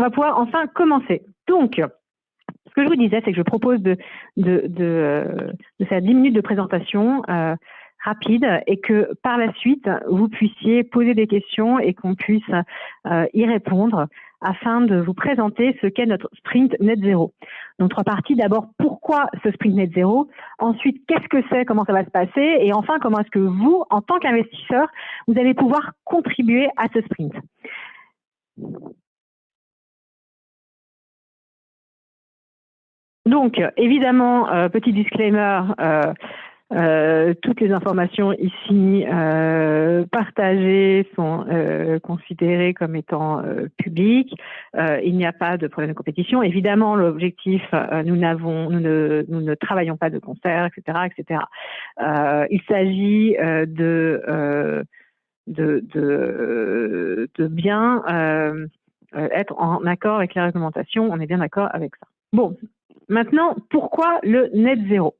on va pouvoir enfin commencer. Donc, ce que je vous disais, c'est que je propose de, de faire 10 minutes de présentation euh, rapide et que par la suite, vous puissiez poser des questions et qu'on puisse euh, y répondre afin de vous présenter ce qu'est notre sprint net zéro. Donc trois parties. D'abord, pourquoi ce sprint net zéro? Ensuite, qu'est-ce que c'est? Comment ça va se passer? Et enfin, comment est-ce que vous, en tant qu'investisseur, vous allez pouvoir contribuer à ce sprint? Donc, évidemment, euh, petit disclaimer, euh, euh, toutes les informations ici partagées sont considérées comme étant publiques. il n'y a pas de problème de compétition. Évidemment, l'objectif, nous n'avons, nous ne, travaillons pas de concert, etc., etc. il s'agit de, bien être en accord avec les réglementations. On est bien d'accord avec ça. Bon, maintenant, pourquoi le net zéro?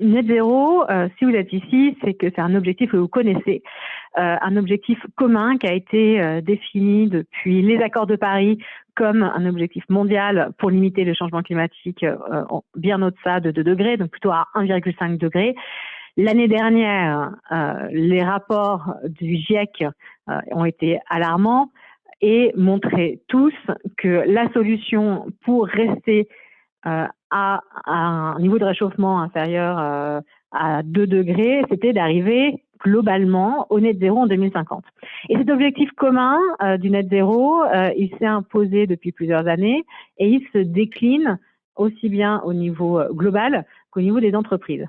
Net zéro, euh, si vous êtes ici, c'est que c'est un objectif que vous connaissez, euh, un objectif commun qui a été euh, défini depuis les accords de Paris comme un objectif mondial pour limiter le changement climatique bien au-delà de 2 degrés, donc plutôt à 1,5 degré. L'année dernière, les rapports du GIEC ont été alarmants et montraient tous que la solution pour rester à, un niveau de réchauffement inférieur euh, à 2 degrés, c'était d'arriver globalement au net zéro en 2050. Et cet objectif commun euh, du net zéro, euh, il s'est imposé depuis plusieurs années et il se décline aussi bien au niveau global qu'au niveau des entreprises.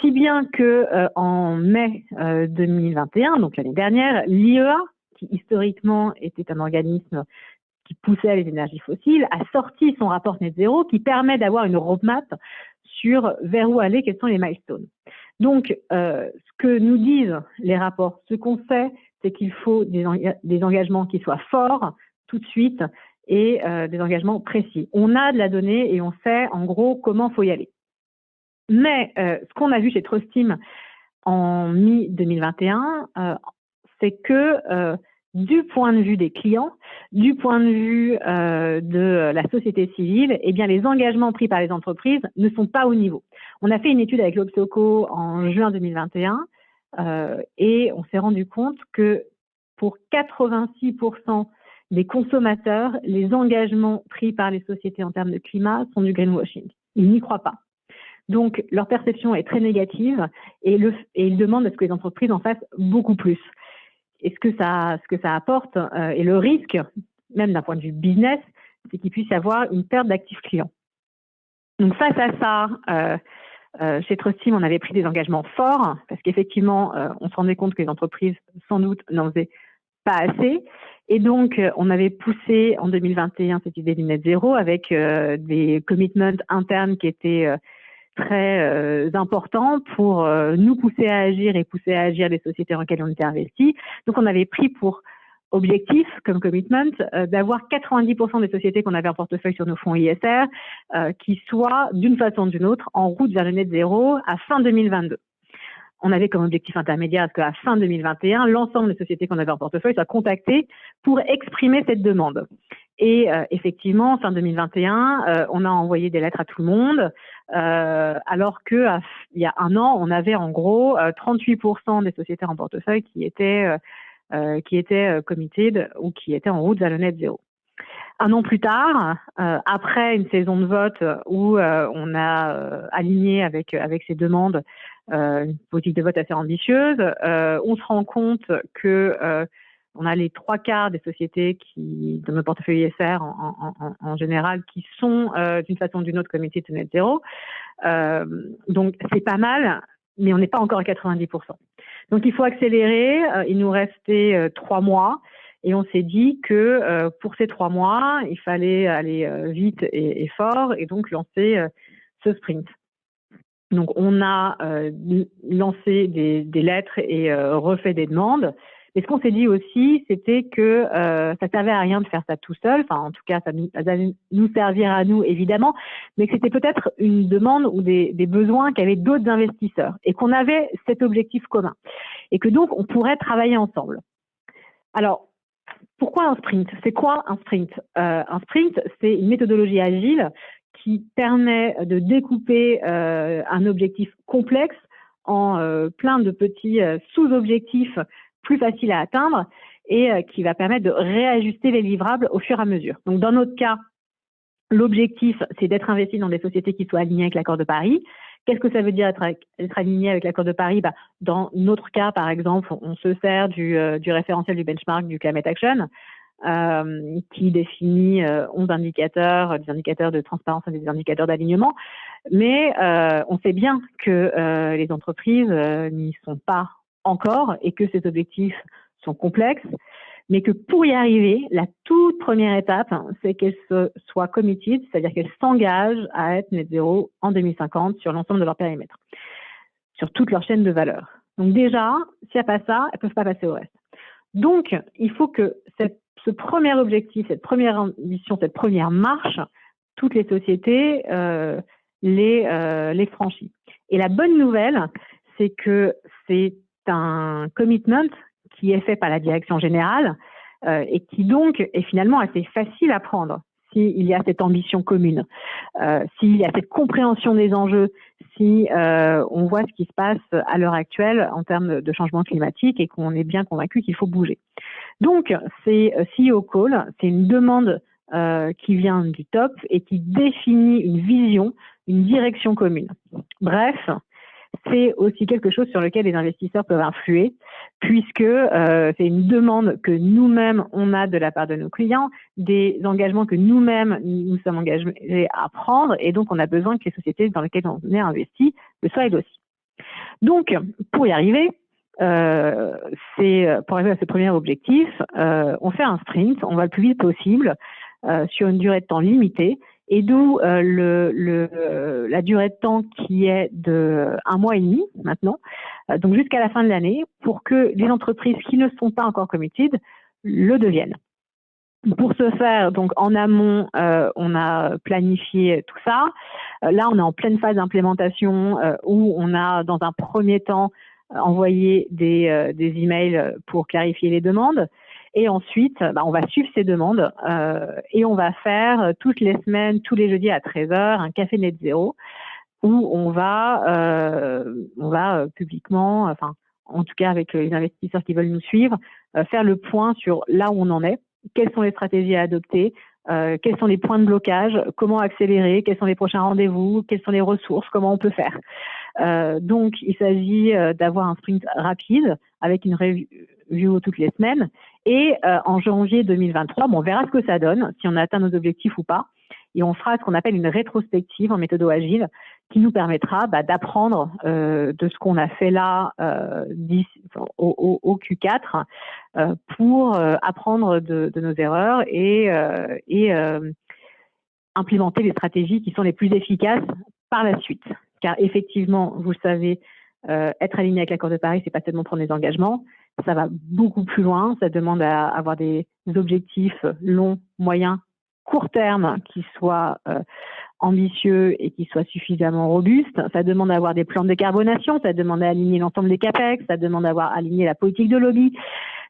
Si bien que en mai 2021, donc l'année dernière, l'IEA, qui historiquement était un organisme qui poussait les énergies fossiles, a sorti son rapport net zéro qui permet d'avoir une roadmap sur vers où aller, quels sont les milestones. Donc, euh, ce que nous disent les rapports, ce qu'on sait, c'est qu'il faut des, engagements qui soient forts tout de suite et euh, des engagements précis. On a de la donnée et on sait en gros comment faut y aller. Mais euh, ce qu'on a vu chez Trustim en mi-2021, euh, c'est que euh, du point de vue des clients, du point de vue euh, de la société civile, eh bien les engagements pris par les entreprises ne sont pas au niveau. On a fait une étude avec l'Obsoco en juin 2021 euh, et on s'est rendu compte que pour 86% des consommateurs, les engagements pris par les sociétés en termes de climat sont du greenwashing. Ils n'y croient pas. Donc leur perception est très négative et, le, et ils demandent à ce que les entreprises en fassent beaucoup plus et ce que ça, ce que ça apporte euh, et le risque, même d'un point de vue business, c'est qu'il puisse y avoir une perte d'actifs clients. Donc face à ça, euh, euh, chez Trustim, on avait pris des engagements forts parce qu'effectivement, euh, on se rendait compte que les entreprises, sans doute, n'en faisaient pas assez. Et donc, euh, on avait poussé en 2021 cette idée du net zéro avec des commitments internes qui étaient très euh, important pour euh, nous pousser à agir et pousser à agir les sociétés dans lesquelles on était investis. Donc on avait pris pour objectif comme commitment euh, d'avoir 90% des sociétés qu'on avait en portefeuille sur nos fonds ISR qui soient d'une façon ou d'une autre en route vers le net zéro à fin 2022 on avait comme objectif intermédiaire qu'à fin 2021, l'ensemble des sociétés qu'on avait en portefeuille soient contactées pour exprimer cette demande. Et euh, effectivement, fin 2021, euh, on a envoyé des lettres à tout le monde, euh, alors que il y a un an, on avait en gros 38% des sociétés en portefeuille qui étaient qui étaient committed ou qui étaient en route vers le net zéro. Un an plus tard, après une saison de vote où on a aligné avec avec ces demandes une politique de vote assez ambitieuse, on se rend compte que on a les trois quarts des sociétés qui, dans nos portefeuilles ISR en, en, en, général, qui sont euh, d'une façon ou d'une autre committed to net zéro. Euh, donc c'est pas mal, mais on n'est pas encore à 90%. Donc il faut accélérer. Euh, il nous restait euh, trois mois. Et on s'est dit que euh, pour ces trois mois, il fallait aller vite et, et, fort et donc lancer ce sprint. Donc on a lancé des, des, lettres et refait des demandes. Et ce qu'on s'est dit aussi, c'était que euh, ça servait à rien de faire ça tout seul. Enfin, en tout cas, ça, nous, allait nous servir à nous, évidemment, mais que c'était peut-être une demande ou des, des besoins qu'avaient d'autres investisseurs et qu'on avait cet objectif commun. Et que donc, on pourrait travailler ensemble. Alors, pourquoi un sprint? C'est quoi un sprint? Un sprint, c'est une méthodologie agile qui permet de découper un objectif complexe en plein de petits sous-objectifs plus faciles à atteindre et qui va permettre de réajuster les livrables au fur et à mesure. Donc dans notre cas, L'objectif, c'est d'être investi dans des sociétés qui soient alignées avec l'accord de Paris. Qu'est-ce que ça veut dire être, aligné avec l'accord de Paris? Bah, Dans notre cas, par exemple, on se sert du, euh, référentiel du benchmark du Climate Action, euh, qui définit 11 euh, indicateurs, des indicateurs de transparence et des indicateurs d'alignement. Mais on sait bien que les entreprises n'y sont pas encore et que ces objectifs sont complexes mais que pour y arriver, la toute première étape, hein, c'est qu'elles soient committed, c'est-à-dire qu'elles s'engagent à être net zéro en 2050 sur l'ensemble de leur périmètre, sur toute leur chaîne de valeur. Donc déjà, s'il n'y a pas ça, elles ne peuvent pas passer au reste. Donc, il faut que ce premier objectif, cette première ambition, cette première marche, toutes les sociétés euh, les, euh, les franchissent. Et la bonne nouvelle, c'est que c'est un commitment qui est fait par la direction générale euh, et qui donc est finalement assez facile à prendre s'il y a cette ambition commune, euh, s'il y a cette compréhension des enjeux, si euh, on voit ce qui se passe à l'heure actuelle en termes de changement climatique et qu'on est bien convaincu qu'il faut bouger. Donc, c'est CEO Call, c'est une demande qui vient du top et qui définit une vision, une direction commune. Bref, c'est aussi quelque chose sur lequel les investisseurs peuvent influer, puisque euh, c'est une demande que nous-mêmes, on a de la part de nos clients, des engagements que nous-mêmes, nous sommes engagés à prendre, et donc on a besoin que les sociétés dans lesquelles on est investi le soient aussi. Donc, pour y arriver, euh, pour arriver à ce premier objectif, euh, on fait un sprint, on va le plus vite possible, sur une durée de temps limitée, et d'où euh, la durée de temps qui est de un mois et demi maintenant, euh, donc jusqu'à la fin de l'année, pour que les entreprises qui ne sont pas encore committed le deviennent. Pour ce faire, donc en amont, euh, on a planifié tout ça. là, on est en pleine phase d'implémentation où on a, dans un premier temps, envoyé des, des emails pour clarifier les demandes. Et ensuite, bah, on va suivre ces demandes euh, et on va faire euh, toutes les semaines, tous les jeudis à 13h, un café net zéro où on va, euh, on va euh, publiquement, enfin, en tout cas avec les investisseurs qui veulent nous suivre, euh, faire le point sur là où on en est, quelles sont les stratégies à adopter, euh, quels sont les points de blocage, comment accélérer, quels sont les prochains rendez-vous, quelles sont les ressources, comment on peut faire. Euh, donc, il s'agit d'avoir un sprint rapide avec une review toutes les semaines et euh, en janvier 2023, bon, on verra ce que ça donne, si on a atteint nos objectifs ou pas. Et on fera ce qu'on appelle une rétrospective en méthode agile qui nous permettra bah, d'apprendre euh, de ce qu'on a fait là euh, au, au, Q4 euh, pour euh, apprendre de, de, nos erreurs et, euh, et implémenter les stratégies qui sont les plus efficaces par la suite. Car effectivement, vous le savez, être aligné avec l'accord de Paris, c'est pas seulement prendre des engagements, ça va beaucoup plus loin. Ça demande à avoir des objectifs longs, moyens, court terme qui soient euh, ambitieux et qui soient suffisamment robustes. Ça demande d'avoir des plans de décarbonation, ça demande d'aligner l'ensemble des capex, ça demande d'avoir aligné la politique de lobby,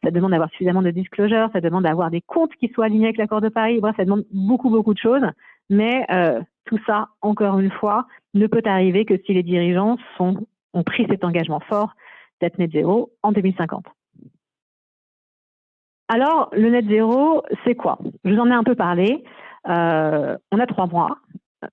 ça demande d'avoir suffisamment de disclosure, ça demande d'avoir des comptes qui soient alignés avec l'accord de Paris. Bref, ça demande beaucoup, beaucoup de choses. Mais euh, tout ça, encore une fois, ne peut arriver que si les dirigeants sont, ont pris cet engagement fort net zéro en 2050. Alors, le net zéro, c'est quoi? Je vous en ai un peu parlé. Euh, on a trois mois.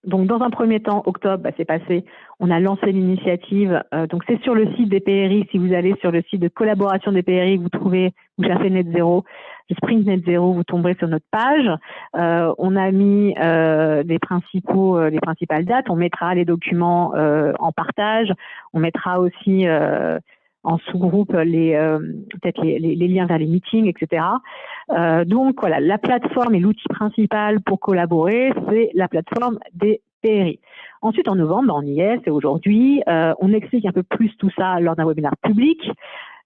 Donc, dans un premier temps, octobre, bah, c'est passé. On a lancé l'initiative. Euh, donc, c'est sur le site des PRI. Si vous allez sur le site de collaboration des PRI, vous trouvez, vous cherchez Net Zéro, le Sprint Net Zéro, vous tomberez sur notre page. Euh, on a mis les principaux, les principales dates. On mettra les documents en partage. On mettra aussi en sous-groupe les euh, peut-être les, les, liens vers les meetings, etc. Euh, donc voilà, la plateforme et l'outil principal pour collaborer, c'est la plateforme des PRI. Ensuite, en novembre, on y est, c'est aujourd'hui. Euh, on explique un peu plus tout ça lors d'un webinaire public,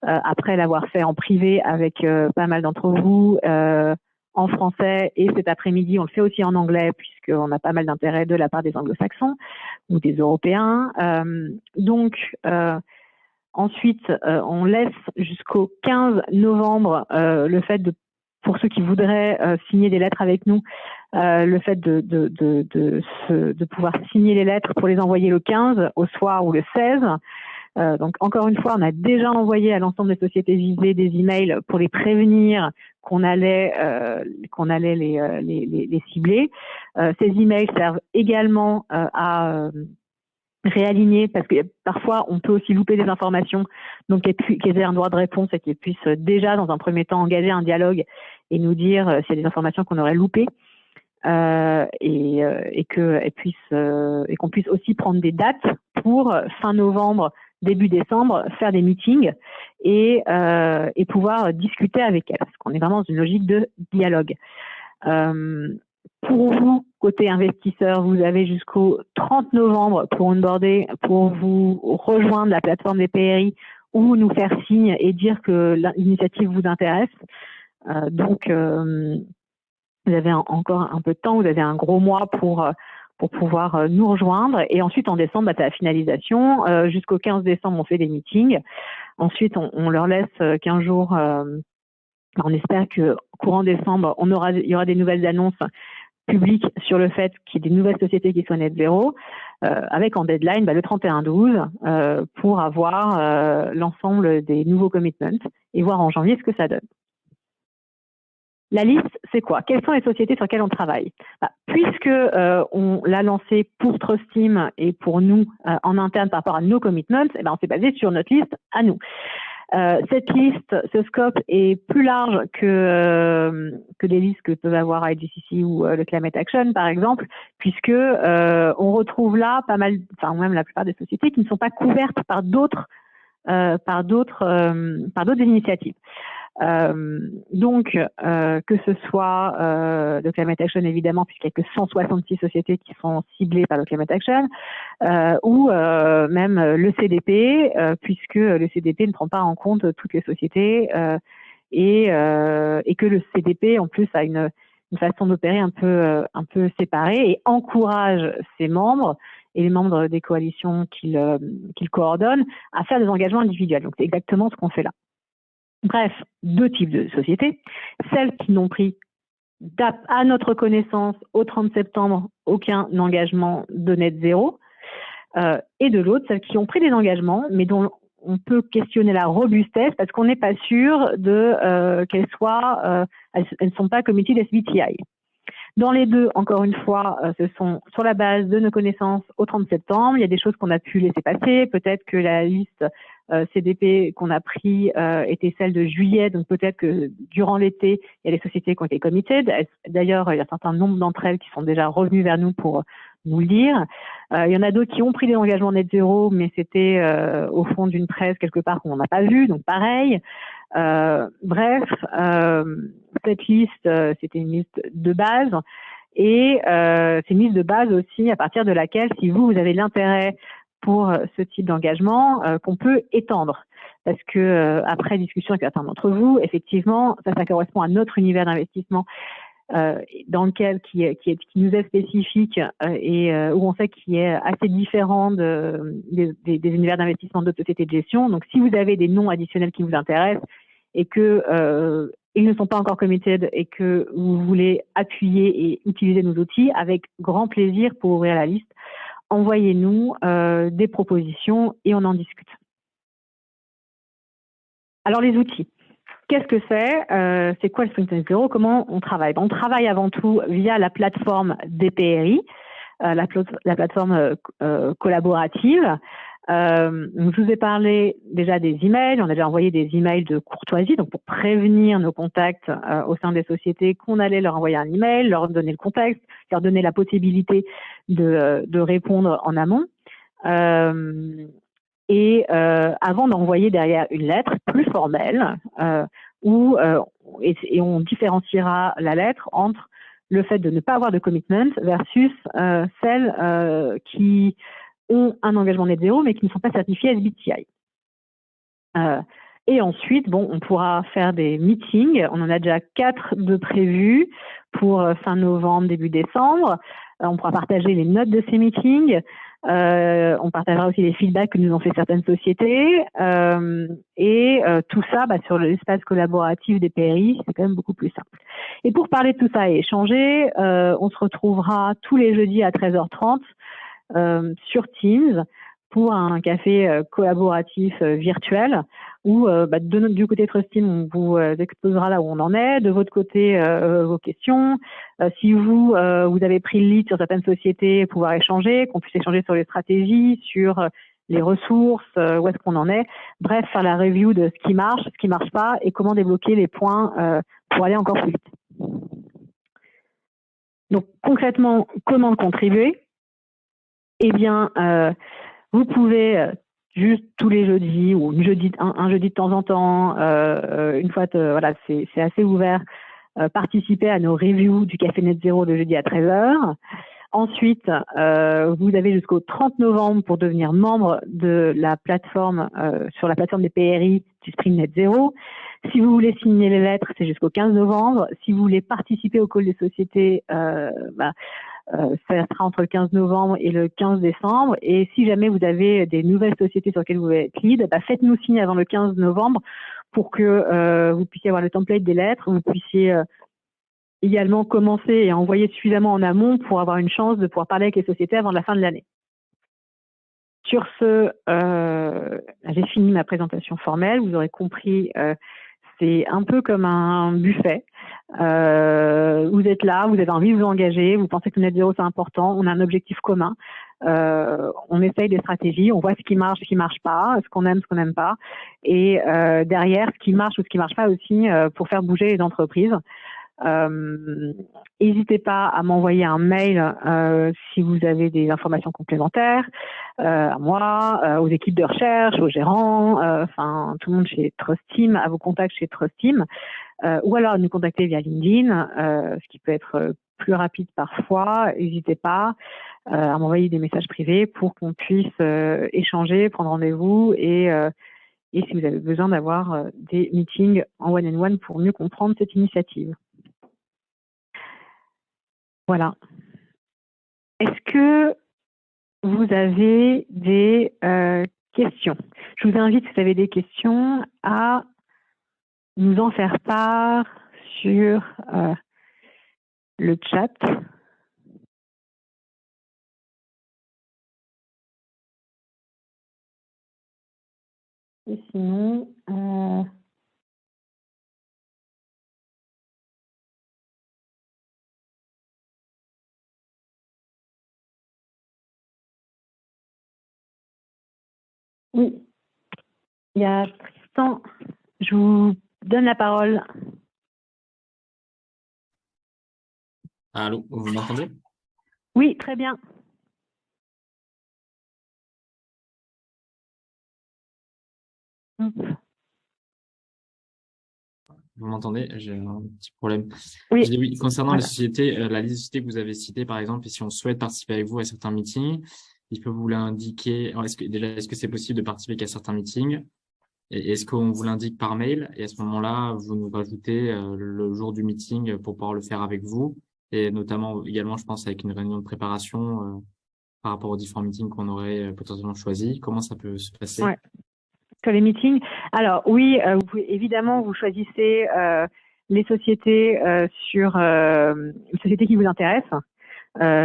euh, après l'avoir fait en privé avec euh, pas mal d'entre vous en français et cet après-midi, on le fait aussi en anglais puisqu'on a pas mal d'intérêt de la part des anglo-saxons ou des européens. donc, Ensuite, euh, on laisse jusqu'au 15 novembre euh, le fait de pour ceux qui voudraient signer des lettres avec nous, le fait de, de, de, de, pouvoir signer les lettres pour les envoyer le 15 au soir ou le 16. donc encore une fois, on a déjà envoyé à l'ensemble des sociétés visées des emails pour les prévenir qu'on allait qu'on allait les, les, les, cibler. ces emails servent également à réaligner parce que parfois on peut aussi louper des informations. Donc qu'ils aient un droit de réponse et qu'ils puissent déjà dans un premier temps engager un dialogue et nous dire euh, s'il y a des informations qu'on aurait loupées euh, et, euh, et que puisse euh, et qu'on puisse aussi prendre des dates pour fin novembre début décembre faire des meetings et, et pouvoir discuter avec elles parce qu'on est vraiment dans une logique de dialogue pour vous, côté investisseur, vous avez jusqu'au 30 novembre pour onboarder, pour vous rejoindre la plateforme des PRI ou nous faire signe et dire que l'initiative vous intéresse. Euh, donc, euh, vous avez encore un peu de temps, vous avez un gros mois pour pour pouvoir euh, nous rejoindre. Et ensuite, en décembre, bah, c'est la finalisation. Jusqu'au 15 décembre, on fait des meetings. Ensuite, on, on leur laisse 15 jours. on espère que courant décembre, on aura, il y aura des nouvelles annonces public sur le fait qu'il y ait des nouvelles sociétés qui soient net zéro, euh, avec en deadline bah, le 31-12 euh, pour avoir euh, l'ensemble des nouveaux commitments et voir en janvier ce que ça donne. La liste, c'est quoi? Quelles sont les sociétés sur lesquelles on travaille? Bah, Puisque on l'a lancé pour Trustim et pour nous en interne par rapport à nos commitments, eh ben, on s'est basé sur notre liste à nous. Euh, cette liste, ce scope est plus large que, euh, que les listes que peuvent avoir IGCC ou euh, le Climate Action, par exemple, puisque on retrouve là pas mal, enfin même la plupart des sociétés qui ne sont pas couvertes par d'autres par d'autres par d'autres initiatives. Euh, donc, euh, que ce soit euh, le Climate Action, évidemment, puisqu'il n'y a que 166 sociétés qui sont ciblées par le Climate Action, ou même le CDP, puisque le CDP ne prend pas en compte toutes les sociétés et, et que le CDP, en plus, a une, une façon d'opérer un peu, un peu séparée et encourage ses membres et les membres des coalitions qu'il qu'il coordonne à faire des engagements individuels. Donc, c'est exactement ce qu'on fait là. Bref, deux types de sociétés. Celles qui n'ont pris, à notre connaissance, au 30 septembre, aucun engagement de net zéro. Euh, et de l'autre, celles qui ont pris des engagements, mais dont on peut questionner la robustesse parce qu'on n'est pas sûr de euh, qu'elles soient, euh, elles ne sont pas committées SBTI. Dans les deux, encore une fois, ce sont sur la base de nos connaissances au 30 septembre. Il y a des choses qu'on a pu laisser passer. Peut-être que la liste euh, CDP qu'on a pris euh, était celle de juillet, donc peut-être que durant l'été, il y a des sociétés qui ont été committed. D'ailleurs, il y a un certain nombre d'entre elles qui sont déjà revenues vers nous pour nous le dire. Euh, il y en a d'autres qui ont pris des engagements net zéro, mais c'était au fond d'une presse quelque part qu'on n'a pas vu, donc pareil. bref, cette liste, c'était une liste de base. Et c'est une liste de base aussi à partir de laquelle, si vous, vous avez l'intérêt pour euh, ce type d'engagement euh, qu'on peut étendre. Parce que euh, après discussion avec certains d'entre vous, effectivement, ça, ça correspond à notre univers d'investissement dans lequel qui, qui, qui, nous est spécifique et où on sait qu'il est assez différent de, des, des, univers d'investissement d'autres sociétés de gestion. Donc, si vous avez des noms additionnels qui vous intéressent et que ils ne sont pas encore committed et que vous voulez appuyer et utiliser nos outils, avec grand plaisir pour ouvrir la liste envoyez-nous euh, des propositions et on en discute. Alors les outils. Qu'est-ce que c'est euh, C'est quoi le Sprint Zero Comment on travaille? On travaille avant tout via la plateforme DPRI, euh, la, plateforme collaborative euh, je vous ai parlé déjà des emails. On a déjà envoyé des emails de courtoisie, donc pour prévenir nos contacts euh, au sein des sociétés qu'on allait leur envoyer un email, leur donner le contexte, leur donner la possibilité de, de répondre en amont. Euh, et euh, avant d'envoyer derrière une lettre plus formelle, euh, où et, et, on différenciera la lettre entre le fait de ne pas avoir de commitment versus celle qui ont un engagement net zéro, mais qui ne sont pas certifiés SBTI. Euh, et ensuite, bon, on pourra faire des meetings. On en a déjà quatre de prévus pour euh, fin novembre, début décembre. Euh, on pourra partager les notes de ces meetings. Euh, on partagera aussi les feedbacks que nous ont fait certaines sociétés. Euh, et euh, tout ça, bah, sur l'espace collaboratif des PRI, c'est quand même beaucoup plus simple. Et pour parler de tout ça et échanger, on se retrouvera tous les jeudis à 13h30 sur Teams pour un café euh, collaboratif euh, virtuel où euh, bah, de notre, du côté Trustim, on vous exposera là où on en est, de votre côté vos questions. si vous vous avez pris le lead sur certaines sociétés, pouvoir échanger, qu'on puisse échanger sur les stratégies, sur les ressources, où est-ce qu'on en est. Bref, faire la review de ce qui marche, ce qui marche pas et comment débloquer les points pour aller encore plus vite. Donc concrètement, comment contribuer? Eh bien, vous pouvez euh, juste tous les jeudis ou un jeudi, un, jeudi de temps en temps, euh, euh une fois, voilà, c'est assez ouvert, euh, participer à nos reviews du Café Net Zéro le jeudi à 13h. Ensuite, euh, vous avez jusqu'au 30 novembre pour devenir membre de la plateforme, euh, sur la plateforme des PRI du Spring Net Zero. Si vous voulez signer les lettres, c'est jusqu'au 15 novembre. Si vous voulez participer au call des sociétés, euh, bah, euh, ça sera entre le 15 novembre et le 15 décembre. Et si jamais vous avez des nouvelles sociétés sur lesquelles vous voulez être lead, bah, faites-nous signe avant le 15 novembre pour que euh, vous puissiez avoir le template des lettres, vous puissiez euh, également commencer et envoyer suffisamment en amont pour avoir une chance de pouvoir parler avec les sociétés avant la fin de l'année. Sur ce, euh, j'ai fini ma présentation formelle. Vous aurez compris, euh, c'est un peu comme un buffet. Euh, vous êtes là, vous avez envie de vous engager, vous pensez que net zéro c'est important, on a un objectif commun, euh, on essaye des stratégies, on voit ce qui marche, ce qui marche pas, ce qu'on aime, ce qu'on n'aime pas, et euh, derrière ce qui marche ou ce qui marche pas aussi euh, pour faire bouger les entreprises. N'hésitez pas à m'envoyer un mail si vous avez des informations complémentaires, à moi, aux équipes de recherche, aux gérants, enfin tout le monde chez Trust Team, à vos contacts chez Trust Team. Euh, ou alors nous contacter via LinkedIn, euh, ce qui peut être euh, plus rapide parfois. N'hésitez pas à m'envoyer des messages privés pour qu'on puisse échanger, prendre rendez-vous et, et si vous avez besoin d'avoir des meetings en one-on-one pour mieux comprendre cette initiative. Voilà. Est-ce que vous avez des questions? Je vous invite, si vous avez des questions, à nous en faire part sur euh, le chat. Et sinon, euh, oui, il y a Tristan. Je vous donne la parole. Allô, vous m'entendez? Oui, très bien. Vous m'entendez? J'ai un petit problème. Oui. Concernant les sociétés, euh, la liste de sociétés que vous avez citée, par exemple, et si on souhaite participer avec vous à certains meetings, il peut vous l'indiquer. Est-ce que déjà, est-ce que c'est possible de participer à certains meetings? Est-ce qu'on vous l'indique par mail? Et à ce moment-là, vous nous rajoutez euh, le jour du meeting pour pouvoir le faire avec vous et notamment également, je pense, avec une réunion de préparation euh, par rapport aux différents meetings qu'on aurait euh, potentiellement choisis. Comment ça peut se passer? Sur les meetings? Alors oui, évidemment, vous choisissez les sociétés sur les sociétés qui vous intéressent.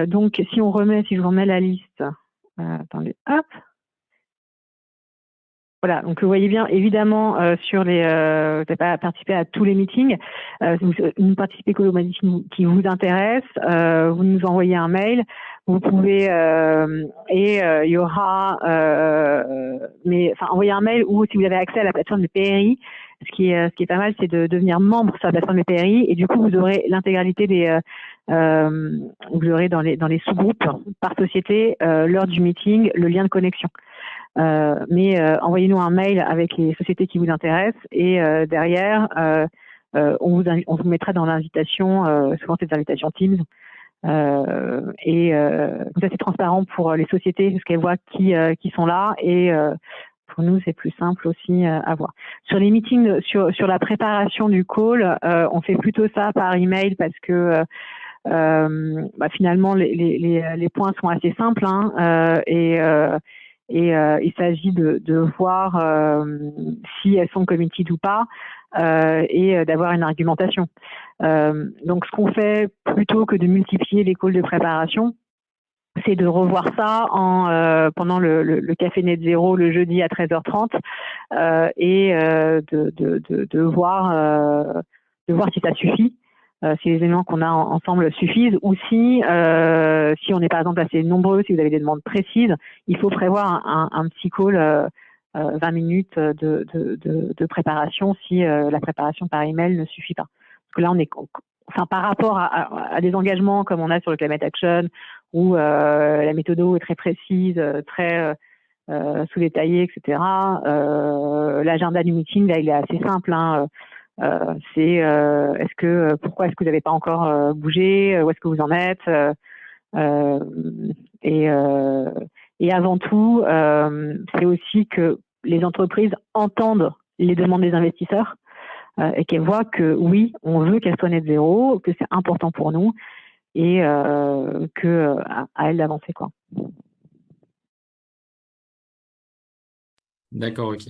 donc si on remet, si je vous remets la liste, attendez, hop, voilà, donc vous voyez bien, évidemment, euh, sur les, euh, vous n'avez pas participé à tous les meetings, euh, vous, vous participez qu'aux qui vous intéressent, euh, vous nous envoyez un mail, vous pouvez, euh, et il y aura, mais enfin, envoyer un mail ou si vous avez accès à la plateforme de PRI, ce qui est, ce qui est pas mal, c'est de devenir membre sur la plateforme de PRI, et du coup, vous aurez l'intégralité des, vous aurez dans les, dans les sous-groupes par société, l'heure du meeting, le lien de connexion. Euh, mais euh, envoyez-nous un mail avec les sociétés qui vous intéressent et euh, derrière, on vous, on, vous mettra dans l'invitation, souvent c'est des invitations Teams, euh, et euh, ça c'est transparent pour les sociétés parce qu'elles voient qui, qui sont là et pour nous c'est plus simple aussi à voir. Sur les meetings, sur, sur la préparation du call, on fait plutôt ça par email parce que bah, finalement, les, les, les, points sont assez simples hein, et et il s'agit de, de, voir si elles sont committed ou pas et d'avoir une argumentation. donc, ce qu'on fait plutôt que de multiplier les calls de préparation, c'est de revoir ça en euh, pendant le, le, café net zéro le jeudi à 13h30 euh, et euh, de, de, de, de, voir de voir si ça suffit si les éléments qu'on a ensemble suffisent ou si si on n'est par exemple assez nombreux si vous avez des demandes précises il faut prévoir un, petit call 20 minutes de, de, de, préparation si la préparation par email ne suffit pas parce que là on est enfin par rapport à, à, des engagements comme on a sur le climate action où euh, la méthode est très précise, très euh, sous-détaillée, etc. Euh, L'agenda du meeting, là, il est assez simple. Hein. Euh, c'est est-ce que pourquoi est-ce que vous n'avez pas encore bougé? Où est-ce que vous en êtes? Et, et avant tout, c'est aussi que les entreprises entendent les demandes des investisseurs et qu'elles voient que oui, on veut qu'elles soient net zéro, que c'est important pour nous et euh, que euh, à, elle d'avancer quoi. D'accord, ok.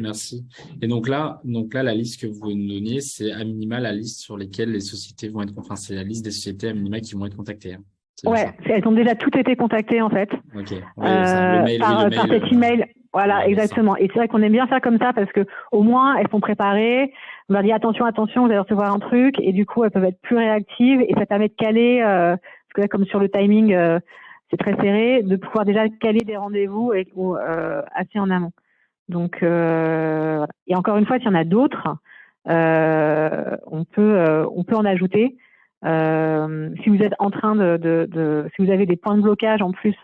Merci. Et donc là, donc là, la liste que vous nous donniez, c'est à minima la liste sur lesquelles les sociétés vont être, enfin, c'est la liste des sociétés à minima qui vont être contactées. Hein. Ouais, elles ont déjà toutes été contactées en fait. Ok. euh, par, par cet email. Voilà, exactement. Et c'est vrai qu'on aime bien faire comme ça parce que au moins elles sont préparées. On leur dit attention, attention, vous allez recevoir un truc et du coup elles peuvent être plus réactives et ça permet de caler, euh, parce que là comme sur le timing euh, c'est très serré, de pouvoir déjà caler des rendez-vous et euh, assez en amont. Donc euh, et encore une fois, s'il y en a d'autres, euh, on peut on peut en ajouter. si vous êtes en train de, de, de, si vous avez des points de blocage en plus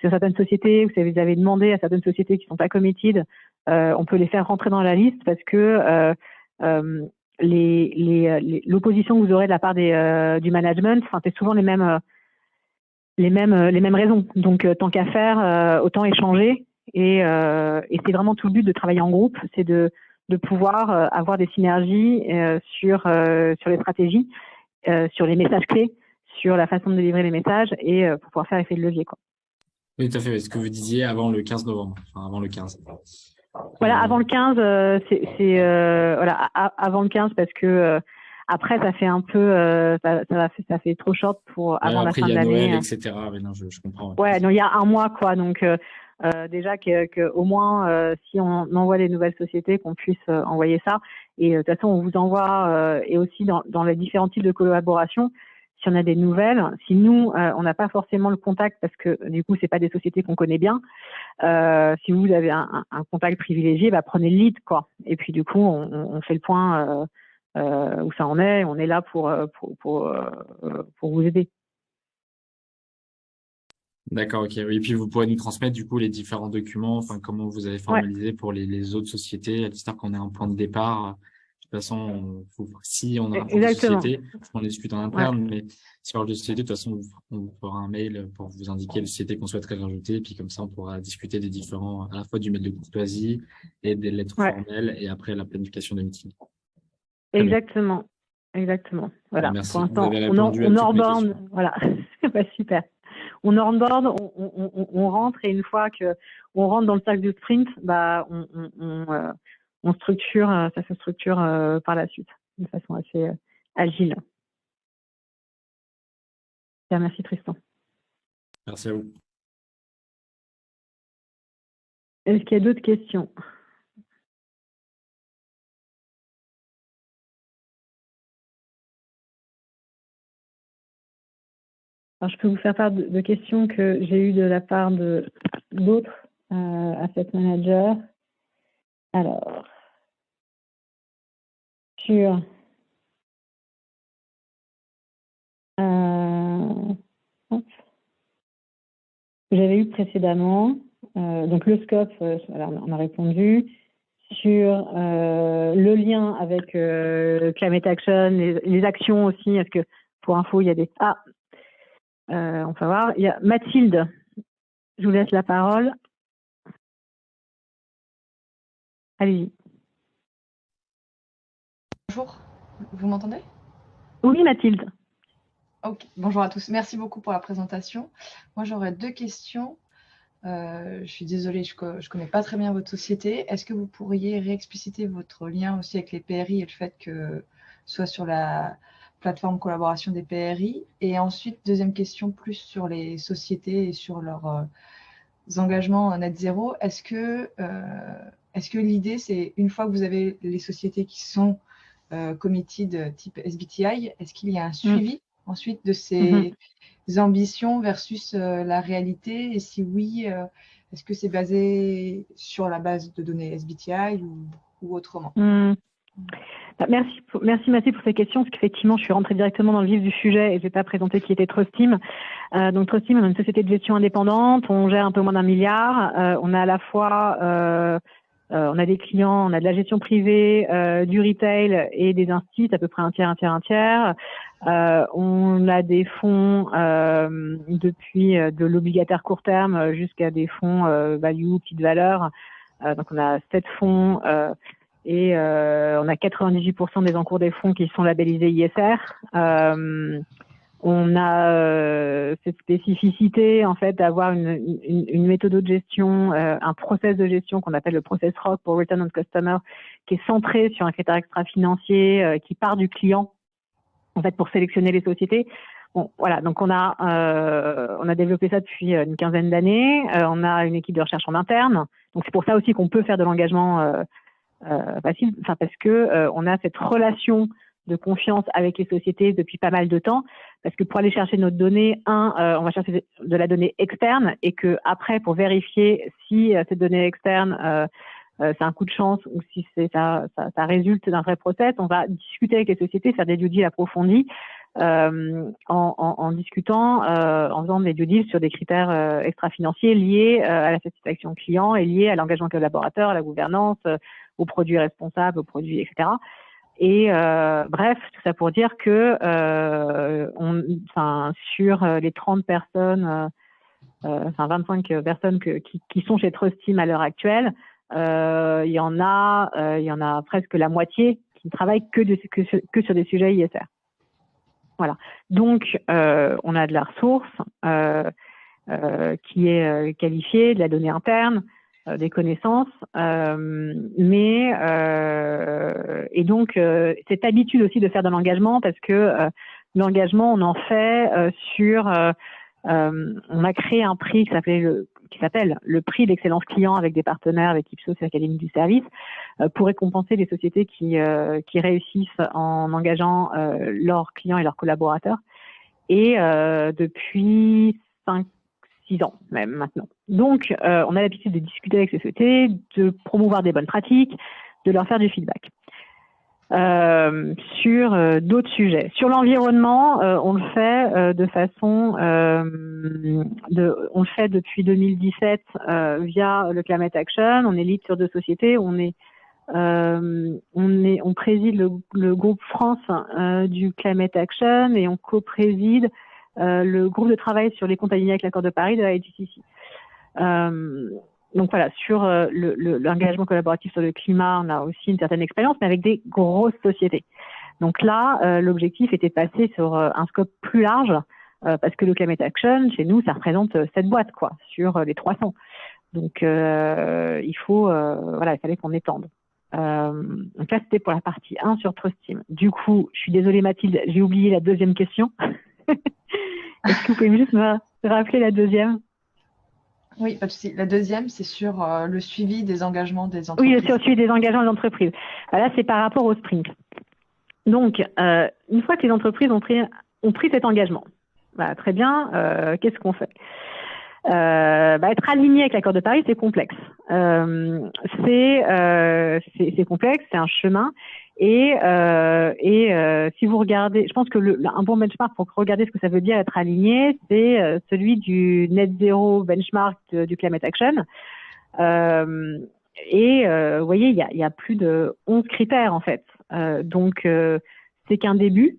sur certaines sociétés, vous avez demandé à certaines sociétés qui sont pas committed, euh, on peut les faire rentrer dans la liste parce que euh, euh, l'opposition que vous aurez de la part des, du management, c'est souvent les mêmes, les mêmes, les mêmes raisons. Donc, tant qu'à faire, autant échanger. Et, et c'est vraiment tout le but de travailler en groupe, c'est de, de pouvoir avoir des synergies sur, sur les stratégies, sur les messages clés, sur la façon de délivrer les messages et pour pouvoir faire effet de levier. Quoi. Oui, tout à fait. Ce que vous disiez avant le 15 novembre, enfin avant le 15. Voilà, avant le 15, euh, c'est euh, voilà, avant le 15 parce que euh, après ça fait un peu, ça, ça, fait, ça fait trop short pour avant la fin de l'année. Hein. etc. Mais non, je, je comprends. Ouais, non, il y a un mois quoi, donc déjà que, que, au moins si on envoie des nouvelles sociétés, qu'on puisse envoyer ça. Et de toute façon, on vous envoie et aussi dans, dans les différents types de collaboration si on a des nouvelles, si nous euh, on n'a pas forcément le contact parce que du coup c'est pas des sociétés qu'on connaît bien, euh, si vous avez un, un, contact privilégié, bah, prenez le lead quoi. Et puis du coup on, on fait le point euh, euh où ça en est, on est là pour pour pour, pour vous aider. D'accord, ok. Et puis vous pourrez nous transmettre du coup les différents documents, enfin comment vous avez formalisé pour les, les, autres sociétés, à qu'on ait un point de départ de toute façon, si on a un société, on discute en interne, mais si on parle de société, de toute façon, on fera un mail pour vous indiquer les sociétés qu'on souhaiterait rajouter, et puis comme ça, on pourra discuter des différents, à la fois du mail de courtoisie et des lettres formelles, et après la planification de meeting. Exactement. Exactement. Voilà. Pour l'instant, on, on onboard. Voilà. bah, super. On onboard, on, on, on, rentre et une fois que on rentre dans le cercle du sprint, bah, on, on, euh, on structure, euh, ça se structure euh, par la suite de façon assez agile. merci Tristan. Merci à vous. Est-ce qu'il y a d'autres questions? Alors, je peux vous faire part de, questions que j'ai eues de la part d'autres asset managers. Alors, sur euh, j'avais eu précédemment. Euh, donc le scope, euh, on a répondu. Sur le lien avec Climate Action, les, actions aussi, est-ce que pour info, il y a des... Ah, on va voir. Il y a Mathilde, je vous laisse la parole. Allez-y. Bonjour, vous m'entendez? Oui, Mathilde. Bonjour à tous. Merci beaucoup pour la présentation. Moi, j'aurais deux questions. Euh, je suis désolée, je ne connais pas très bien votre société. Est-ce que vous pourriez réexpliciter votre lien aussi avec les PRI et le fait que soit sur la plateforme collaboration des PRI Et ensuite, deuxième question, plus sur les sociétés et sur leurs euh, engagements net zéro. Est-ce que, euh, est que l'idée, c'est une fois que vous avez les sociétés qui sont committed type SBTI, est-ce qu'il y a un mm. suivi ensuite de ces mm-hmm. ambitions versus euh, la réalité? Et si oui, euh, est-ce que c'est basé sur la base de données SBTI ou, autrement? Mm. Bah, Merci, merci Mathieu pour ces questions, parce qu'effectivement, je suis rentrée directement dans le vif du sujet et je n'ai pas présenté qui était Trustim. Euh, donc Trustim, on est une société de gestion indépendante, on gère un peu moins d'un milliard, euh, on a à la fois euh, on a des clients, on a de la gestion privée, euh, du retail et des instituts, à peu près un tiers, un tiers, un tiers. Euh, on a des fonds depuis de l'obligataire court terme jusqu'à des fonds value, petite valeur. donc on a sept fonds et on a 98% des encours des fonds qui sont labellisés ISR. On a euh, cette spécificité en fait d'avoir une, une, méthode de gestion, euh, un process de gestion qu'on appelle le process ROC pour Return on Customer, qui est centré sur un critère extra-financier euh, qui part du client en fait pour sélectionner les sociétés. Bon, voilà, donc on a on a développé ça depuis une quinzaine d'années. on a une équipe de recherche en interne, donc c'est pour ça aussi qu'on peut faire de l'engagement facile, enfin parce que on a cette relation de confiance avec les sociétés depuis pas mal de temps, parce que pour aller chercher notre donnée, un, euh, on va chercher de la donnée externe, et que après, pour vérifier si euh, cette donnée externe euh, c'est un coup de chance ou si ça, ça, ça, résulte d'un vrai process, on va discuter avec les sociétés, faire des due approfondis. Euh, en, en, discutant, euh, en faisant des due deals sur des critères euh, extra-financiers liés à la satisfaction client et liés à l'engagement collaborateur, à la gouvernance, aux produits responsables, aux produits, etc. Et euh, bref, tout ça pour dire que euh, on, sur euh, les 30 personnes, euh, euh, enfin 25 personnes que, qui, qui, sont chez Trust Team à l'heure actuelle, euh, il y en a, il y en a presque la moitié qui ne travaillent que, de, sur, que sur des sujets ISR. Voilà. Donc, on a de la ressource qui est qualifiée, de la donnée interne, euh, des connaissances, euh, mais euh, et donc cette habitude aussi de faire de l'engagement parce que l'engagement on en fait sur on a créé un prix qui s'appelait le qui s'appelle le prix d'excellence client avec des partenaires avec Ipsos et l'Académie du service pour récompenser les sociétés qui, qui réussissent en engageant leurs clients et leurs collaborateurs. Et depuis cinq six ans même maintenant. Donc, euh, on a l'habitude de discuter avec ces sociétés, de promouvoir des bonnes pratiques, de leur faire du feedback. Euh, sur euh, d'autres sujets. Sur l'environnement, on le fait de façon, de, on le fait depuis 2017 via le Climate Action. On est lead sur deux sociétés. On est, on est, on préside le, le groupe France du Climate Action et on co-préside euh, le groupe de travail sur les comptes alignés avec l'accord de Paris de la IGCC. Euh, donc voilà, sur euh, l'engagement collaboratif sur le climat, on a aussi une certaine expérience, mais avec des grosses sociétés. Donc là, l'objectif était de passer sur un scope plus large, parce que le Climate Action, chez nous, ça représente cette boîtes, quoi, sur les 300. Donc il faut, voilà, il fallait qu'on étende. donc là, c'était pour la partie 1 sur Trust Team. Du coup, je suis désolée Mathilde, j'ai oublié la deuxième question. Est-ce que vous pouvez juste me rappeler la deuxième? Oui, pas de souci. La deuxième, c'est sur euh, le suivi des engagements des entreprises. Oui, sur le suivi des engagements des entreprises. Bah, là, c'est par rapport au sprint. Donc, euh, une fois que les entreprises ont pris, ont pris cet engagement, bah, très bien, euh, qu'est-ce qu'on fait? Bah, Être aligné avec l'accord de Paris, c'est complexe. c'est complexe, c'est un chemin. Et, euh, et euh, si vous regardez, je pense que le, un bon benchmark pour regarder ce que ça veut dire être aligné, c'est euh, celui du net zero benchmark du Climate Action. Euh, et euh, vous voyez, il y a, y a, plus de 11 critères en fait. donc c'est qu'un début.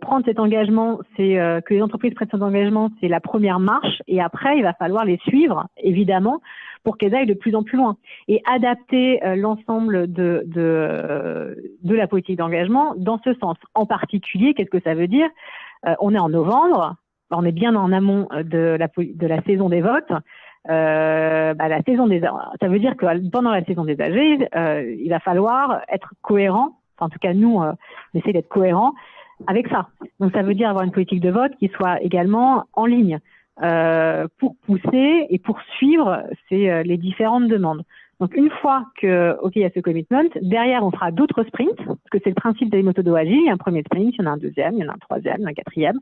Prendre cet engagement, c'est que les entreprises prennent cet engagement, c'est la première marche. Et après, il va falloir les suivre, évidemment, pour qu'elles aillent de plus en plus loin et adapter euh, l'ensemble de, de, de, la politique d'engagement dans ce sens. En particulier, qu'est-ce que ça veut dire? On est en novembre, on est bien en amont de la, de la saison des votes. Euh, bah, la saison des ça veut dire que pendant la saison des âgés, euh, il va falloir être cohérent. Enfin, en tout cas, nous, euh, on essaie d'être cohérent avec ça. Donc, ça veut dire avoir une politique de vote qui soit également en ligne euh, pour pousser et pour suivre ces, euh, les différentes demandes. Donc, une fois que, OK, il y a ce commitment, derrière, on fera d'autres sprints, parce que c'est le principe des méthodes agiles. Il y a un premier sprint, il y en a un deuxième, il y en a un troisième, il y a un quatrième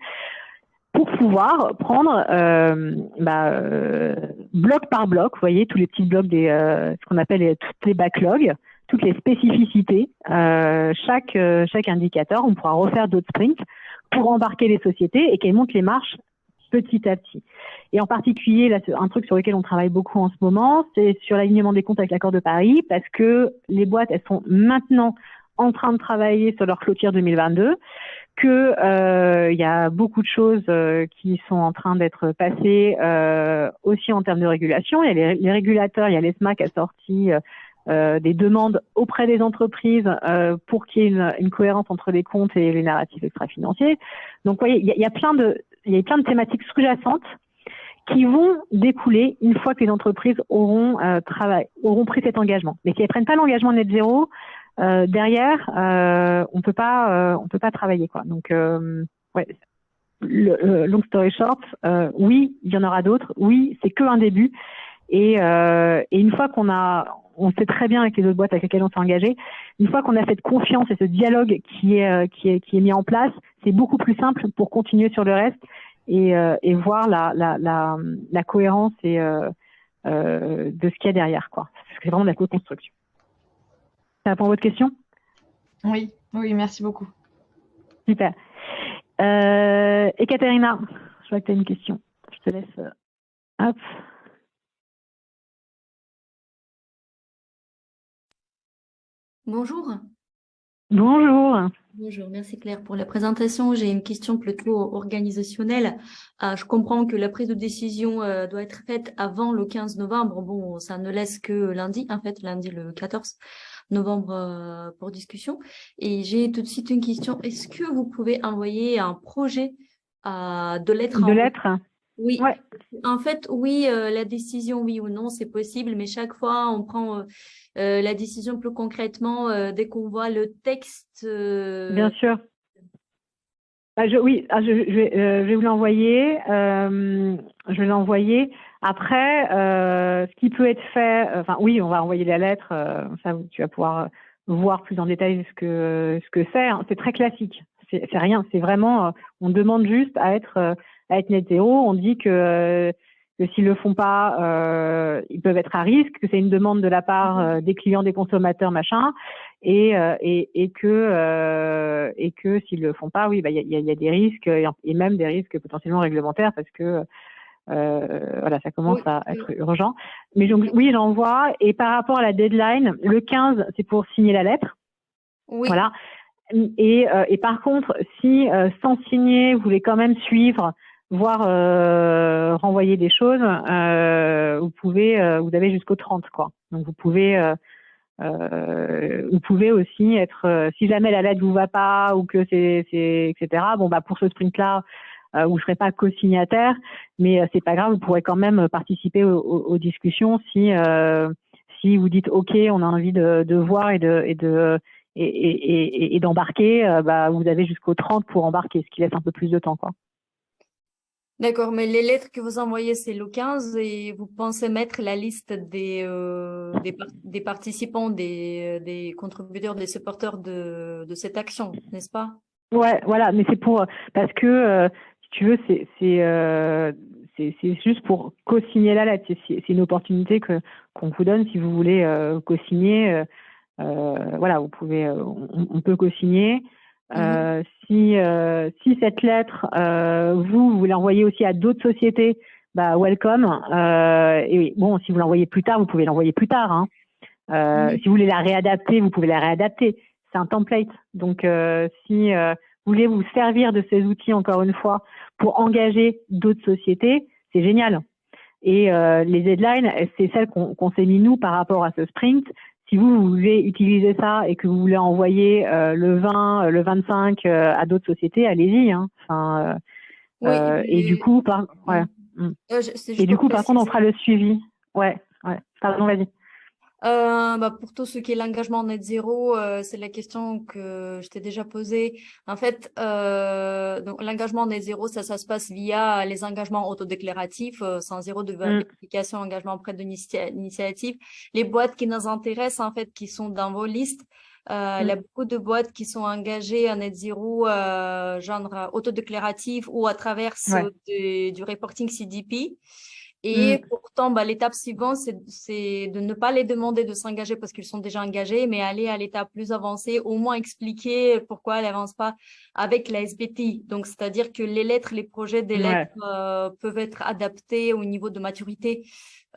pour pouvoir prendre euh, bah, euh, bloc par bloc, vous voyez, tous les petits blocs des euh, ce qu'on appelle les, toutes les backlogs, toutes les spécificités, euh, chaque euh, chaque indicateur, on pourra refaire d'autres sprints pour embarquer les sociétés et qu'elles montent les marches petit à petit. Et en particulier, là, un truc sur lequel on travaille beaucoup en ce moment, c'est sur l'alignement des comptes avec l'accord de Paris, parce que les boîtes, elles sont maintenant en train de travailler sur leur clôture 2022 que euh, il y a beaucoup de choses euh, qui sont en train d'être passées euh, aussi en termes de régulation. Il y a les, régulateurs, il y a l'ESMA qui a sorti des demandes auprès des entreprises pour qu'il y ait une, une, cohérence entre les comptes et les narratifs extra-financiers. Donc, vous voyez, il y, a, y a plein de, il y a plein de thématiques sous-jacentes qui vont découler une fois que les entreprises auront euh, travail, auront pris cet engagement. Mais si elles prennent pas l'engagement net zéro, euh, derrière, euh, on peut pas, euh, on peut pas travailler quoi. Donc, ouais, le, long story short, oui, il y en aura d'autres. Oui, c'est que un début. Et, et une fois qu'on a, on sait très bien avec les autres boîtes avec lesquelles on s'est engagé, une fois qu'on a cette confiance et ce dialogue qui est, qui est, qui est mis en place, c'est beaucoup plus simple pour continuer sur le reste et, et voir la, la, la, la cohérence et euh, de ce qu'il y a derrière, quoi. C'est vraiment de la co-construction. Ça répond à votre question? Oui, oui, merci beaucoup. Super. Euh, Ekaterina, je vois que tu as une question. Je te laisse. Euh, hop. Bonjour. Bonjour. Bonjour, merci Claire pour la présentation. J'ai une question plutôt organisationnelle. Euh, je comprends que la prise de décision euh, doit être faite avant le 15 novembre. Bon, ça ne laisse que lundi, en fait, lundi le 14 novembre euh, pour discussion. Et j'ai tout de suite une question. Est-ce que vous pouvez envoyer un projet de lettres De lettres oui, en fait, oui, euh, la décision, oui ou non, c'est possible, mais chaque fois, on prend la décision plus concrètement dès qu'on voit le texte. Bien sûr. Bah, je, oui, ah, je, je, vais, je, vais, vous l'envoyer. je vais l'envoyer. Après, euh, ce qui peut être fait, enfin oui, on va envoyer la lettre, euh, ça tu vas pouvoir voir plus en détail ce que ce que c'est. Hein. C'est très classique, c'est rien, c'est vraiment, euh, on demande juste à être à être net zéro. On dit que que s'ils le font pas, euh, ils peuvent être à risque, que c'est une demande de la part mm-hmm. des clients, des consommateurs, machin, et et, et que et que s'ils le font pas, oui, bah il y a, y a, des risques et même des risques potentiellement réglementaires parce que euh, voilà, ça commence à être urgent. Mais donc, oui, j'envoie. Et par rapport à la deadline, le 15, c'est pour signer la lettre. Oui. Voilà. Et, euh, et par contre, si euh, sans signer, vous voulez quand même suivre, voire euh, renvoyer des choses, euh, vous pouvez, euh, vous avez jusqu'au 30, quoi. Donc vous pouvez, vous pouvez aussi être, si jamais la lettre vous va pas ou que c'est, etc. Bon bah pour ce sprint-là, euh, où je serai pas co-signataire, mais euh, c'est pas grave, vous pourrez quand même participer aux, discussions si euh, si vous dites OK, on a envie de, de voir et de et de et, et, et d'embarquer, bah, vous avez jusqu'au 30 pour embarquer, ce qui laisse un peu plus de temps. quoi. D'accord, mais les lettres que vous envoyez, c'est le 15 et vous pensez mettre la liste des, euh, des, des, participants, des, des contributeurs, des supporters de, de cette action, n'est-ce pas? Ouais, voilà, mais c'est pour parce que tu veux, c'est euh, juste pour co-signer la lettre. C'est une opportunité que qu'on vous donne si vous voulez euh, co-signer. Euh, euh voilà, vous pouvez, euh, on, peut co-signer. Euh, mhm. si si cette lettre, vous vous l'envoyez aussi à d'autres sociétés, bah welcome. et bon, si vous l'envoyez plus tard, vous pouvez l'envoyer plus tard. Hein. Si vous voulez la réadapter, vous pouvez la réadapter. C'est un template. Donc si voulez vous servir de ces outils, encore une fois, pour engager d'autres sociétés, c'est génial. Et euh, les deadlines, c'est celles qu'on s'est mis nous par rapport à ce sprint. Si vous, vous voulez utiliser ça et que vous voulez envoyer le 20, le 25 à d'autres sociétés, allez-y. Hein. Enfin, et, du coup, par, ouais. Mm. et du coup, par contre, on fera le suivi. Ouais, ouais. Pardon, vas-y. Euh, bah, pour tout ce qui est l'engagement net zéro, euh, c'est la question que je t'ai déjà posée. En fait, euh, l'engagement net zéro, ça, ça se passe via les engagements autodéclaratifs, euh, sans zéro de mm. vérification, engagement auprès de l'initiative. Les boîtes qui nous intéressent, en fait, qui sont dans vos listes, euh, il y a mm. beaucoup de boîtes qui sont engagées en net zéro, euh, genre autodéclaratif ou à travers du reporting CDP. Et mmh. pourtant, bah, l'étape suivante, c'est de ne pas les demander de s'engager parce qu'ils sont déjà engagés, mais aller à l'étape plus avancée, au moins expliquer pourquoi elle n'avance pas avec la SBT. Donc, c'est-à-dire que les lettres, les projets des lettres euh, peuvent être adaptés au niveau de maturité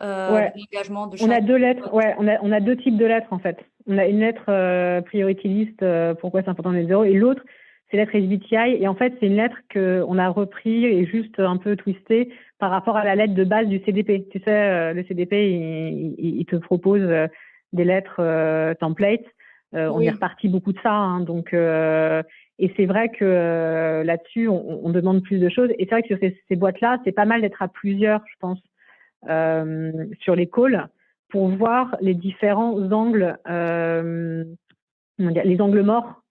euh, de l'engagement de On a deux lettres, ouais, on a, on a deux types de lettres en fait. On a une lettre euh, priority list, euh, pourquoi c'est important les zéro, et l'autre, c'est lettre SBTI. Et en fait, c'est une lettre qu'on a repris et juste un peu twisté par rapport à la lettre de base du CDP. Tu sais, euh, le CDP, il, te propose euh, des lettres euh, templates. On est reparti beaucoup de ça. Hein, donc, et c'est vrai que là-dessus, on, demande plus de choses. Et c'est vrai que sur ces, boîtes-là, c'est pas mal d'être à plusieurs, je pense, sur les calls pour voir les différents angles, les angles morts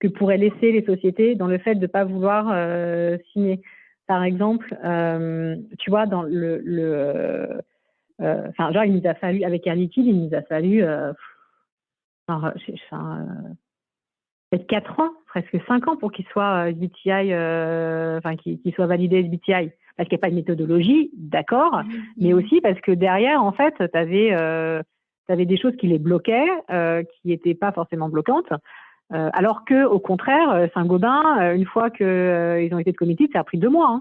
que pourraient laisser les sociétés dans le fait de ne pas vouloir signer. Par exemple, euh, tu vois, dans le, le euh, enfin, genre, il nous a fallu, avec Air Liquide, il nous a fallu, euh, enfin, peut-être 4 ans, presque 5 ans pour qu'il soit SBTI, enfin, qu'il soit validé SBTI. Parce qu'il n'y a pas de méthodologie, d'accord, mmh, mais mmh. aussi parce que derrière, en fait, tu avais, avais, des choses qui les bloquaient, qui n'étaient pas forcément bloquantes. Euh, alors que, au contraire, euh, Saint-Gobain, euh, une fois qu'ils ont été de comité, ça a pris deux mois.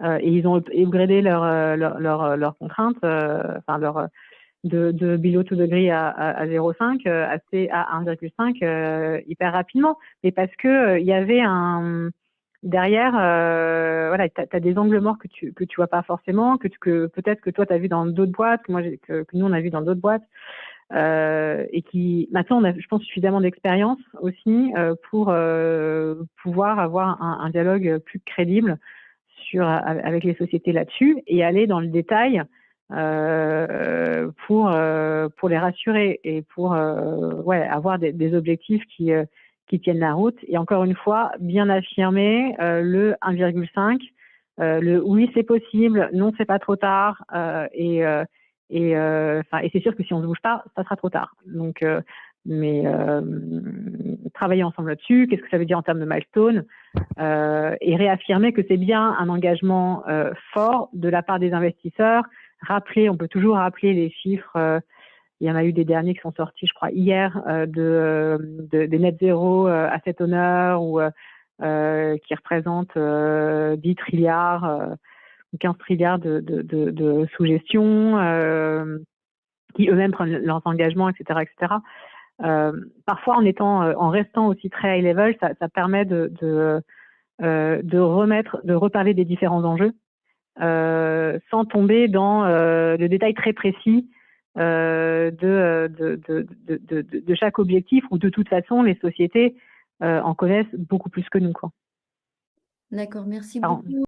Hein. et ils ont upgradé leurs leur, leur, leur contraintes, enfin leur de, de below to degree à, à, 0,5 assez à 1,5 hyper rapidement. Mais parce que il y avait un derrière, voilà, tu as, des angles morts que tu que tu vois pas forcément, que, que peut-être que toi tu as vu dans d'autres boîtes, que moi que, que, nous on a vu dans d'autres boîtes. Euh, et qui maintenant on a, je pense, suffisamment d'expérience aussi euh, pour euh, pouvoir avoir un, un, dialogue plus crédible sur avec les sociétés là-dessus et aller dans le détail euh, pour pour les rassurer et pour ouais avoir des, des objectifs qui qui tiennent la route. Et encore une fois bien affirmer le 1,5 le oui c'est possible non c'est pas trop tard et et, euh, et c'est sûr que si on ne bouge pas, ça sera trop tard. Donc, euh, mais euh, travailler ensemble là-dessus, qu'est-ce que ça veut dire en termes de milestone, euh, et réaffirmer que c'est bien un engagement euh, fort de la part des investisseurs. Rappeler, on peut toujours rappeler les chiffres. il y en a eu des derniers qui sont sortis, je crois, hier, de, de, des net zéro à cet honneur ou qui représentent 10 trilliards 15 trilliards de, de, de, de sous-gestion, euh, qui eux-mêmes prennent leurs engagements, etc., etc. Euh, parfois, en étant, euh, en restant aussi très high level, ça, ça permet de, de, euh, de remettre, de reparler des différents enjeux, sans tomber dans le détail très précis de, de, de, de, de, chaque objectif, où de toute façon, les sociétés en connaissent beaucoup plus que nous. Quoi. D'accord, merci beaucoup.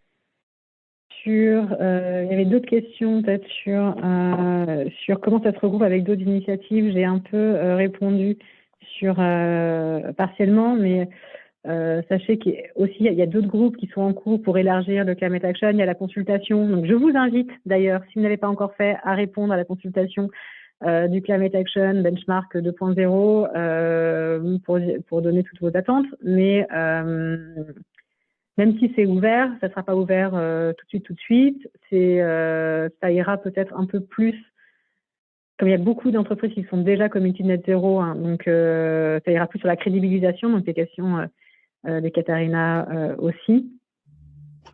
Euh, il y avait d'autres questions peut-être sur, euh, sur comment ça se regroupe avec d'autres initiatives. J'ai un peu euh, répondu partiellement, mais sachez qu'il y a, d'autres groupes qui sont en cours pour élargir le Climate Action. Il y a la consultation. Donc je vous invite d'ailleurs, si vous n'avez pas encore fait, à répondre à la consultation du Climate Action Benchmark 2.0 pour, pour donner toutes vos attentes. Mais même si c'est ouvert, ça ne sera pas ouvert euh, tout de suite, tout de suite. Euh, ça ira peut-être un peu plus. Comme il y a beaucoup d'entreprises qui sont déjà community net zéro, hein, donc euh, ça ira plus sur la crédibilisation, donc les questions des Katharina aussi.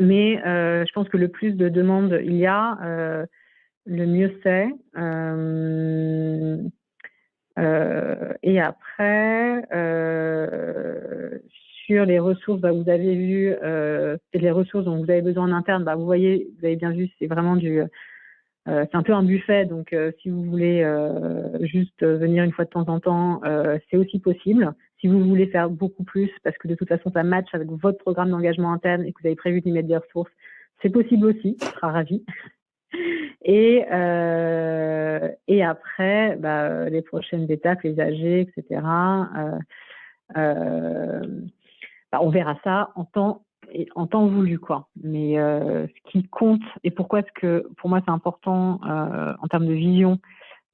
Mais je pense que le plus de demandes il y a, le mieux c'est. et après, les ressources, bah, vous avez vu, euh, les ressources dont vous avez besoin en interne. Bah, vous voyez, vous avez bien vu, c'est vraiment du c'est un peu un buffet, donc si vous voulez juste venir une fois de temps en temps, c'est aussi possible. Si vous voulez faire beaucoup plus, parce que de toute façon ça match avec votre programme d'engagement interne et que vous avez prévu d'y mettre des ressources, c'est possible aussi, je serai ravie. Et, euh, et après, bah, les prochaines étapes, les AG, etc. Euh, euh, bah, on verra ça en temps voulu quoi. Mais euh, ce qui compte et pourquoi est-ce que pour moi c'est important euh, en termes de vision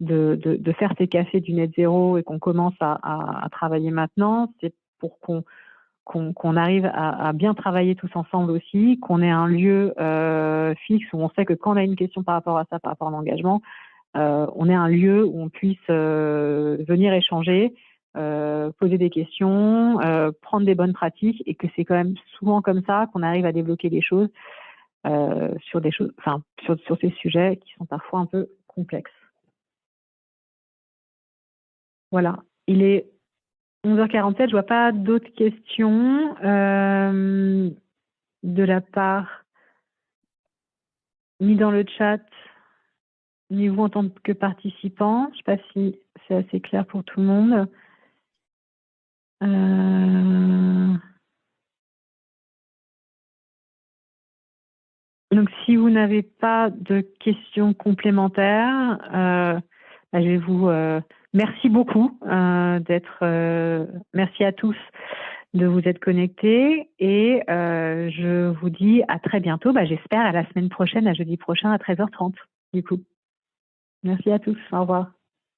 de, faire ces cafés du net zéro et qu'on commence à, travailler maintenant, c'est pour qu'on arrive à, bien travailler tous ensemble aussi, qu'on ait un lieu euh, fixe où on sait que quand on a une question par rapport à ça, par rapport à l'engagement, on ait un lieu où on puisse venir échanger, euh, poser des questions, euh, prendre des bonnes pratiques, et que c'est quand même souvent comme ça qu'on arrive à débloquer des choses euh, sur des choses, enfin sur, ces sujets qui sont parfois un peu complexes. Voilà, il est 11h47, je vois pas d'autres questions de la part ni dans le chat, ni vous en tant que participant. Je ne sais pas si c'est assez clair pour tout le monde. Euh, donc, si vous n'avez pas de questions complémentaires, euh, bah, je vais vous Merci beaucoup euh, d'être. Euh, merci à tous de vous être connectés et euh, je vous dis à très bientôt. Bah, J'espère à la semaine prochaine, à jeudi prochain à 13h30. Du coup, merci à tous. Au revoir.